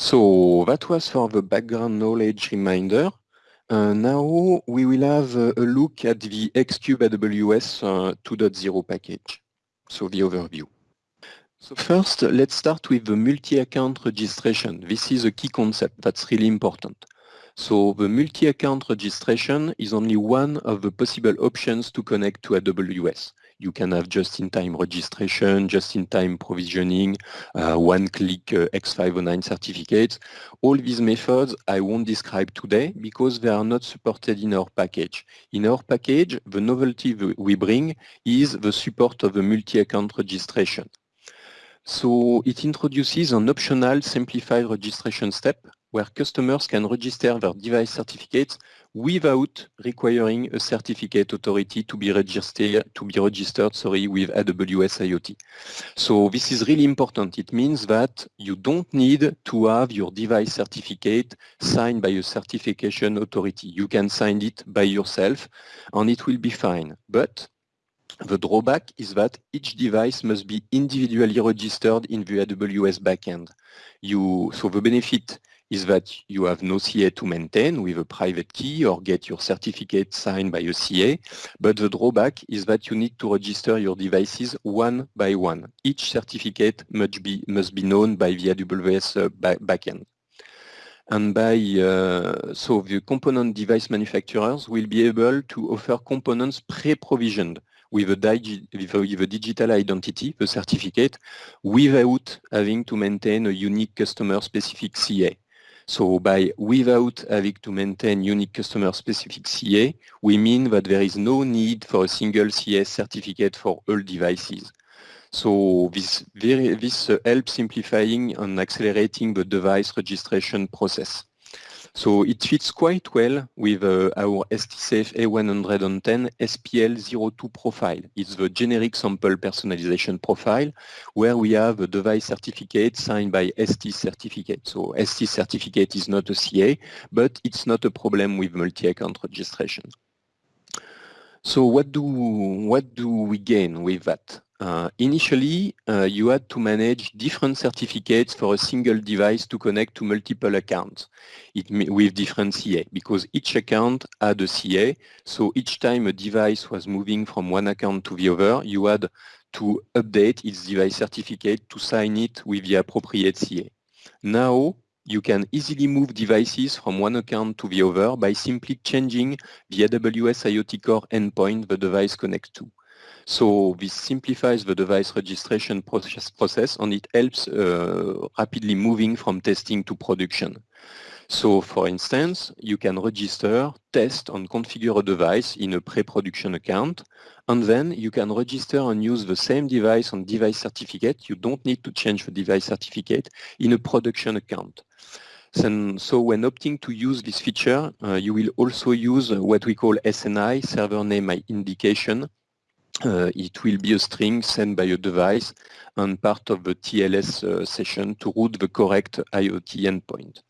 So that was for the background knowledge reminder. Uh, now we will have a look at the Xcube AWS uh, 2.0 package, so the overview. So first, let's start with the multi-account registration. This is a key concept that's really important. So the multi-account registration is only one of the possible options to connect to AWS. You can have just-in-time registration, just-in-time provisioning, uh, one-click uh, X509 certificates. All these methods I won't describe today because they are not supported in our package. In our package, the novelty we bring is the support of a multi-account registration. So it introduces an optional simplified registration step where customers can register their device certificates without requiring a certificate authority to be registered to be registered sorry with AWS IoT. So this is really important. It means that you don't need to have your device certificate signed by a certification authority. You can sign it by yourself and it will be fine. But the drawback is that each device must be individually registered in the AWS backend. You, so the benefit is that you have no CA to maintain with a private key or get your certificate signed by a CA, but the drawback is that you need to register your devices one by one. Each certificate must be, must be known by the AWS uh, backend. And by, uh, so the component device manufacturers will be able to offer components pre-provisioned with a, with a digital identity, the certificate, without having to maintain a unique customer-specific CA. So by without having to maintain unique customer-specific CA, we mean that there is no need for a single CS certificate for all devices. So this, very, this uh, helps simplifying and accelerating the device registration process. So it fits quite well with uh, our STSAFE A110 SPL02 profile. It's the generic sample personalization profile where we have a device certificate signed by ST certificate. So ST certificate is not a CA, but it's not a problem with multi-account registration. So what do, what do we gain with that? Uh, initially, uh, you had to manage different certificates for a single device to connect to multiple accounts it, with different CA because each account had a CA. So each time a device was moving from one account to the other, you had to update its device certificate to sign it with the appropriate CA. Now, you can easily move devices from one account to the other by simply changing the AWS IoT Core endpoint the device connects to. So this simplifies the device registration process, process and it helps uh, rapidly moving from testing to production. So for instance, you can register, test and configure a device in a pre-production account and then you can register and use the same device and device certificate. You don't need to change the device certificate in a production account. So when opting to use this feature, uh, you will also use what we call SNI, server name indication, uh, it will be a string sent by a device and part of the TLS uh, session to route the correct IoT endpoint.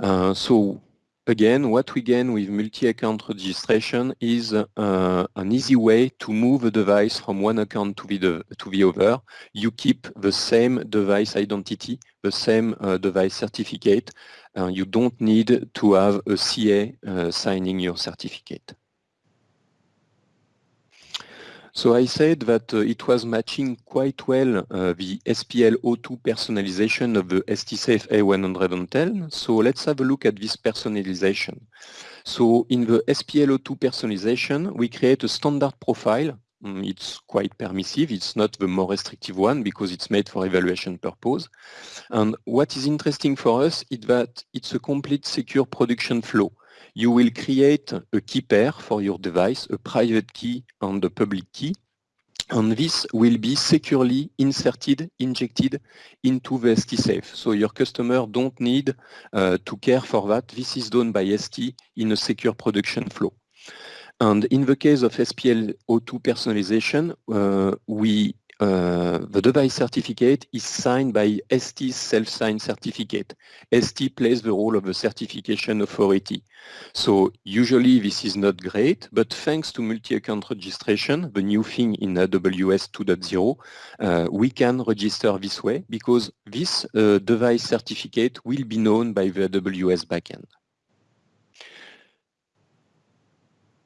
Uh, so again, what we gain with multi-account registration is uh, an easy way to move a device from one account to the, to the other. You keep the same device identity, the same uh, device certificate. you don't need to have a CA uh, signing your certificate. So I said that uh, it was matching quite well uh, the SPL02 personalization of the STSAFE A110. So let's have a look at this personalization. So in the SPL02 personalization, we create a standard profile. Mm, it's quite permissive. It's not the more restrictive one because it's made for evaluation purpose. And what is interesting for us is that it's a complete secure production flow you will create a key pair for your device, a private key and a public key, and this will be securely inserted, injected into the ST-Safe. So your customer don't need uh, to care for that. This is done by ST in a secure production flow. And in the case of SPL O2 personalization, uh, we uh, the device certificate is signed by ST's self-signed certificate. ST plays the role of a certification authority. So usually this is not great, but thanks to multi-account registration, the new thing in AWS 2.0, uh, we can register this way because this uh, device certificate will be known by the AWS backend.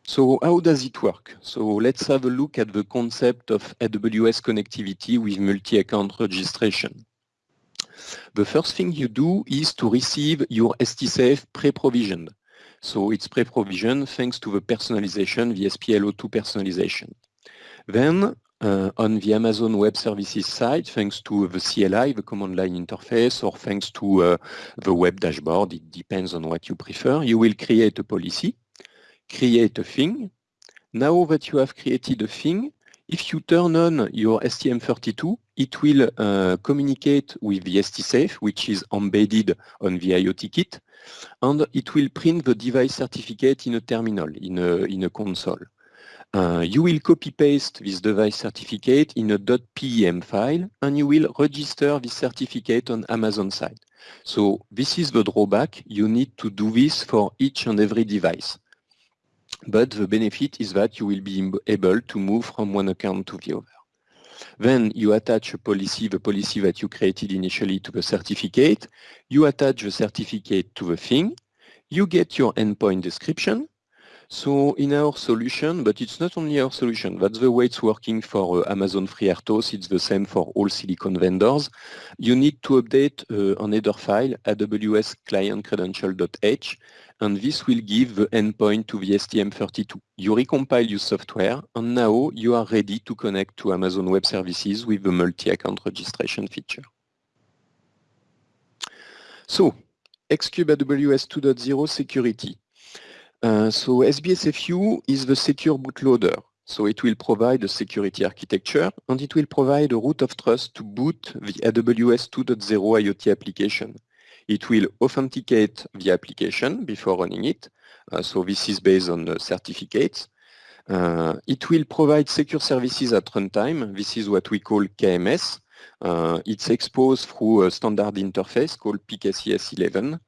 So how does it work? So let's have a look at the concept of AWS connectivity with multi-account registration. The first thing you do is to receive your STSAFE pre-provisioned. So it's pre-provisioned thanks to the personalization, the SPL02 personalization. Then uh, on the Amazon Web Services side, thanks to the CLI, the command line interface, or thanks to uh, the web dashboard, it depends on what you prefer, you will create a policy create a thing. Now that you have created a thing, if you turn on your STM32, it will uh, communicate with the STSAFE, which is embedded on the IoT kit, and it will print the device certificate in a terminal, in a, in a console. Uh, you will copy-paste this device certificate in a .pem file, and you will register this certificate on Amazon side. So this is the drawback. You need to do this for each and every device. But the benefit is that you will be able to move from one account to the other. Then you attach a policy, the policy that you created initially to the certificate. You attach the certificate to the thing. You get your endpoint description. So in our solution, but it's not only our solution, that's the way it's working for uh, Amazon FreeRTOS, it's the same for all silicon vendors. You need to update uh, an header file, AWS client credential.h, and this will give the endpoint to the STM32. You recompile your software, and now you are ready to connect to Amazon Web Services with the multi-account registration feature. So, Xcube AWS 2.0 security. Uh, so SBSFU is the secure bootloader. So it will provide a security architecture and it will provide a root of trust to boot the AWS 2.0 IoT application. It will authenticate the application before running it. Uh, so this is based on certificates. Uh, it will provide secure services at runtime. This is what we call KMS. Uh, it's exposed through a standard interface called PKCS 11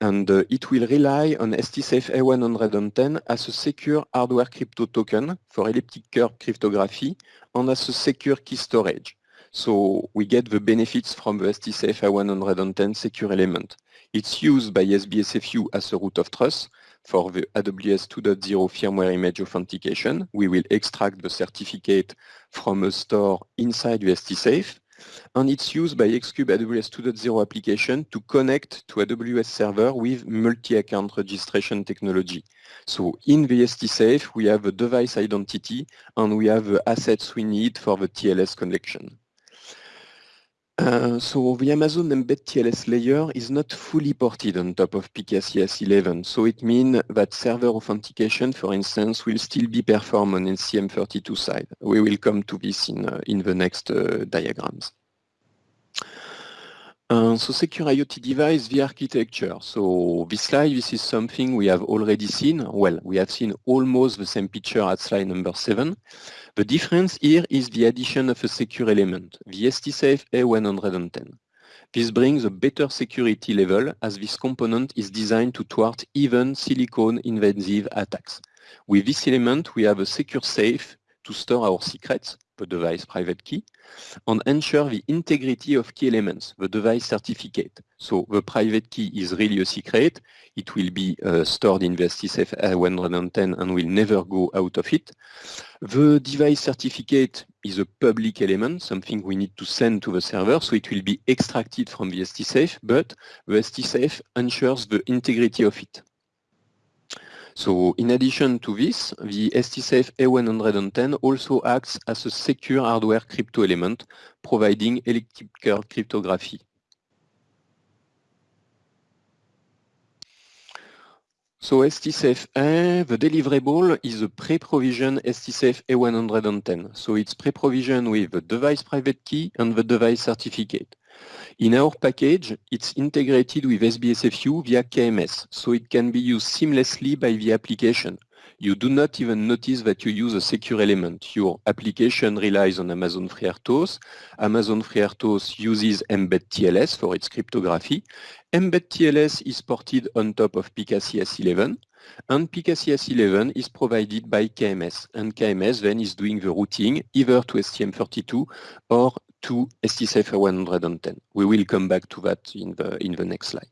and uh, it will rely on STSAFE A110 as a secure hardware crypto token for elliptic curve cryptography and as a secure key storage. So we get the benefits from the STSAFE A110 secure element. It's used by SBSFU as a root of trust for the AWS 2.0 firmware image authentication. We will extract the certificate from a store inside the STSAFE and it's used by Xcube AWS 2.0 application to connect to AWS server with multi-account registration technology. So in the STSAFE, we have a device identity and we have the assets we need for the TLS connection. Uh, so the Amazon Mbed TLS layer is not fully ported on top of PKCS 11. So it means that server authentication, for instance, will still be performed on STM32 side. We will come to this in, uh, in the next uh, diagrams. Uh, so secure IoT device, the architecture. So this slide, this is something we have already seen. Well, we have seen almost the same picture at slide number seven. The difference here is the addition of a secure element, the STSAFE A110. This brings a better security level as this component is designed to thwart even silicon invasive attacks. With this element, we have a secure safe to store our secrets, device private key, and ensure the integrity of key elements, the device certificate. So the private key is really a secret. It will be uh, stored in the STSAFE A110 and will never go out of it. The device certificate is a public element, something we need to send to the server, so it will be extracted from the STSAFE, but the STSAFE ensures the integrity of it. So in addition to this, the STSAFE A110 also acts as a secure hardware crypto element, providing elliptic curve cryptography. So STSAFE A, the deliverable is a pre-provisioned STSAFE A110. So it's pre-provisioned with the device private key and the device certificate. In our package, it's integrated with SBSFU via KMS, so it can be used seamlessly by the application. you do not even notice that you use a secure element. Your application relies on Amazon FreeRTOS. Amazon FreeRTOS uses Mbed TLS for its cryptography. Mbed TLS is ported on top of PKCS11 and PKCS11 is provided by KMS and KMS then is doing the routing either to STM32 or to STSAFE 110. We will come back to that in the, in the next slide.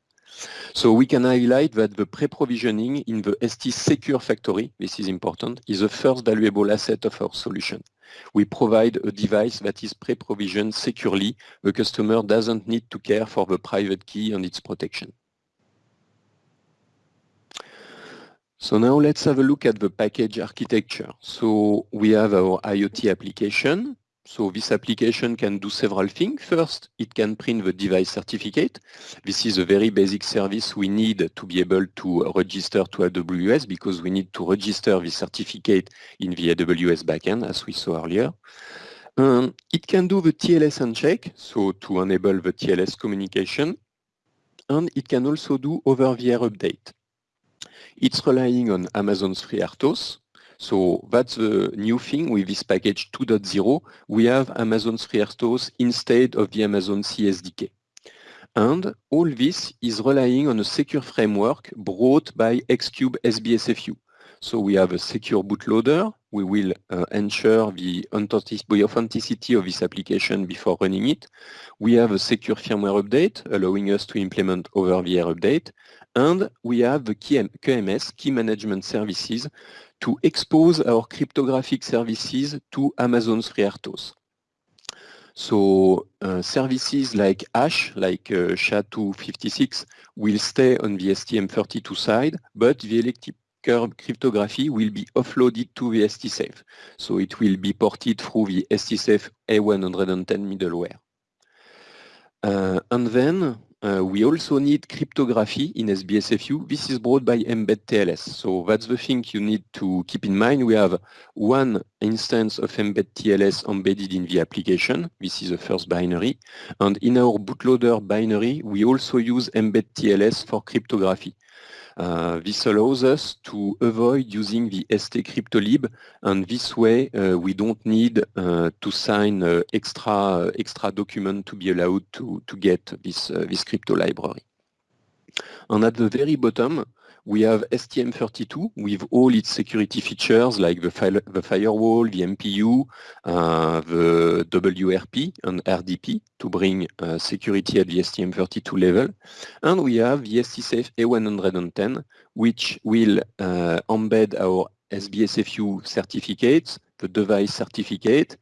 So we can highlight that the pre-provisioning in the ST Secure Factory, this is important, is the first valuable asset of our solution. We provide a device that is pre-provisioned securely. The customer doesn't need to care for the private key and its protection. So now let's have a look at the package architecture. So we have our IoT application. So this application can do several things. First, it can print the device certificate. This is a very basic service we need to be able to register to AWS because we need to register the certificate in the AWS backend, as we saw earlier. Um, it can do the TLS handshake, so to enable the TLS communication. And it can also do over-the-air update. It's relying on Amazon's FreeRTOS, so that's the new thing with this package 2.0. We have Amazon's FreeRTOS instead of the Amazon CSDK. And all this is relying on a secure framework brought by Xcube SBSFU. So we have a secure bootloader. We will uh, ensure the authenticity of this application before running it. We have a secure firmware update, allowing us to implement over-the-air update. And we have the KMS, Key Management Services, to expose our cryptographic services to Amazon's FreeRTOS. So uh, services like hash, like uh, SHA-256, will stay on the STM32 side, but the elliptic curve cryptography will be offloaded to the STSAFE. So it will be ported through the STSAFE A110 middleware. Uh, and then uh, we also need cryptography in SBSFU. This is brought by Mbed TLS. So that's the thing you need to keep in mind. We have one instance of Mbed TLS embedded in the application. This is the first binary. And in our bootloader binary, we also use Mbed TLS for cryptography. Uh, this allows us to avoid using the ST cryptolib and this way uh, we don't need uh, to sign uh, extra extra document to be allowed to, to get this, uh, this crypto library. And at the very bottom, we have STM32 with all its security features like the, the firewall, the MPU, uh, the WRP and RDP to bring uh, security at the STM32 level. And we have the STSAFE A110 which will uh, embed our SBSFU certificates, the device certificate,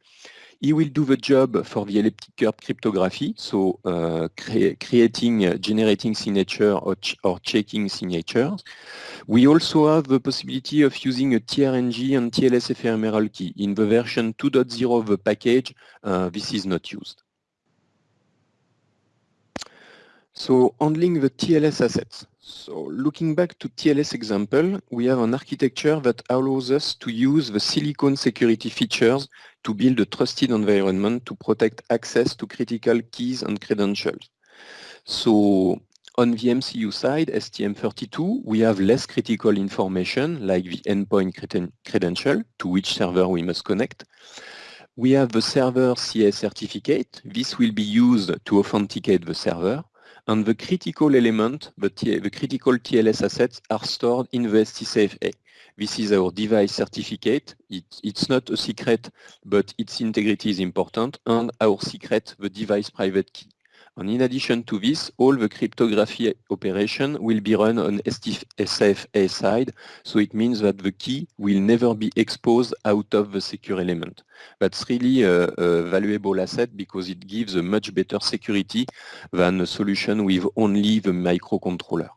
he will do the job for the elliptic curve cryptography, so uh, cre creating, uh, generating signature or, ch or, checking signatures. We also have the possibility of using a TRNG and TLS ephemeral key. In the version 2.0 of the package, uh, this is not used. So handling the TLS assets. So looking back to TLS example, we have an architecture that allows us to use the silicon security features to build a trusted environment to protect access to critical keys and credentials. So on the MCU side, STM32, we have less critical information like the endpoint credential to which server we must connect. We have the server CS certificate. This will be used to authenticate the server and the critical element, the, the critical TLS assets are stored in the STSAFE-A. This is our device certificate. It, it's not a secret, but its integrity is important, and our secret, the device private key. And in addition to this, all the cryptography operation will be run on STSAFE-A side, so it means that the key will never be exposed out of the secure element. That's really a, a valuable asset because it gives a much better security than a solution with only the microcontroller.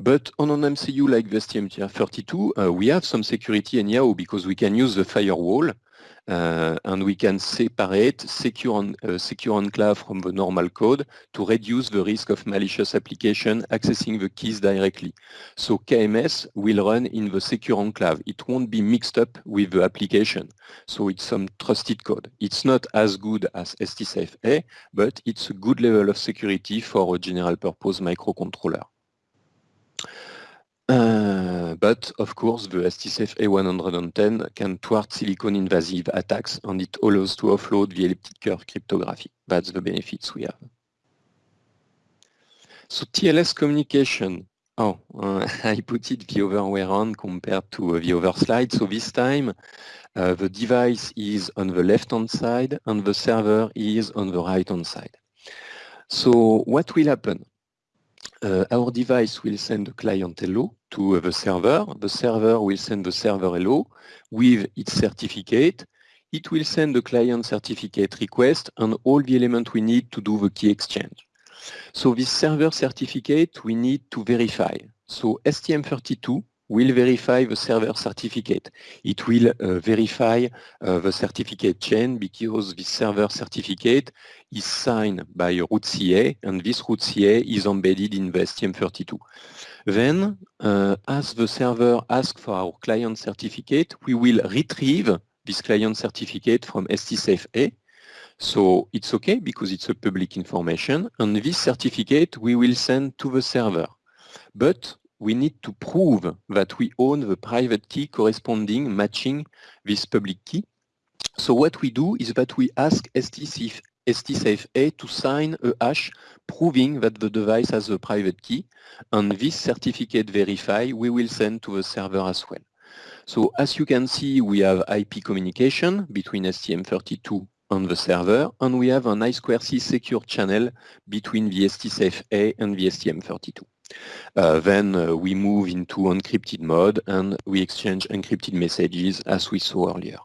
But on an MCU like the STM32, uh, we have some security anyhow because we can use the firewall Euh, and we can separate secure, on, secure enclave from the normal code to reduce the risk of malicious application accessing the keys directly. So KMS will run in the secure enclave. It won't be mixed up with the application. So it's some trusted code. It's not as good as STSAFE-A, but it's a good level of security for a general purpose microcontroller. Uh, but of course, the STSAFE A110 can thwart silicon invasive attacks and it allows to offload the elliptic curve cryptography. That's the benefits we have. So TLS communication. Oh, uh, I put it the other way around compared to uh, the other slide. So this time, uh, the device is on the left-hand side and the server is on the right-hand side. So what will happen? Uh, our device will send the client hello to the server. The server will send the server hello with its certificate. It will send the client certificate request and all the elements we need to do the key exchange. So this server certificate we need to verify. So STM32 will verify the server certificate. It will uh, verify uh, the certificate chain because this server certificate is signed by a root CA and this root CA is embedded in the STM32. Then, uh, as the server asks for our client certificate, we will retrieve this client certificate from STSAFE-A. So it's okay because it's a public information and this certificate we will send to the server. But we need to prove that we own the private key corresponding matching this public key. So what we do is that we ask STSAFE-A to sign a hash proving that the device has a private key and this certificate verify we will send to the server as well. So as you can see we have IP communication between STM32 and the server and we have an I2C secure channel between the STSAFE-A and the STM32. Uh, then uh, we move into encrypted mode and we exchange encrypted messages as we saw earlier.